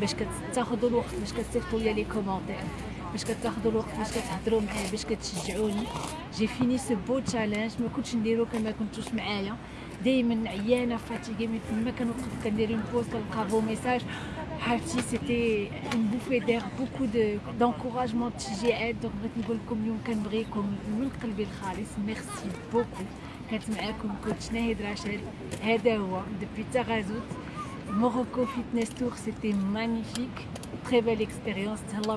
باش كتاخذوا الوقت باش كتصيفطوا لي les commentaires. باش كتاخذوا الوقت باش كتهضروا معايا باش كتشجعوني. j'ai fini ce beau challenge ما كنتش نديرو كون ما كنتوش معايا. دائما عيانة fatiguée من تما كنوقف كندير un post كنلقى vos messages عرفتي c'était on pouvait dire beaucoup de d'encouragements تشجيعات دونك بغيت نقول لكم اليوم كنبغيكم من قلبي الخالص merci beaucoup كانت معاكم coach ناهد راشد هذا هو دوبي تغازوت Morocco Fitness Tour, c'était magnifique. Très belle expérience. Allah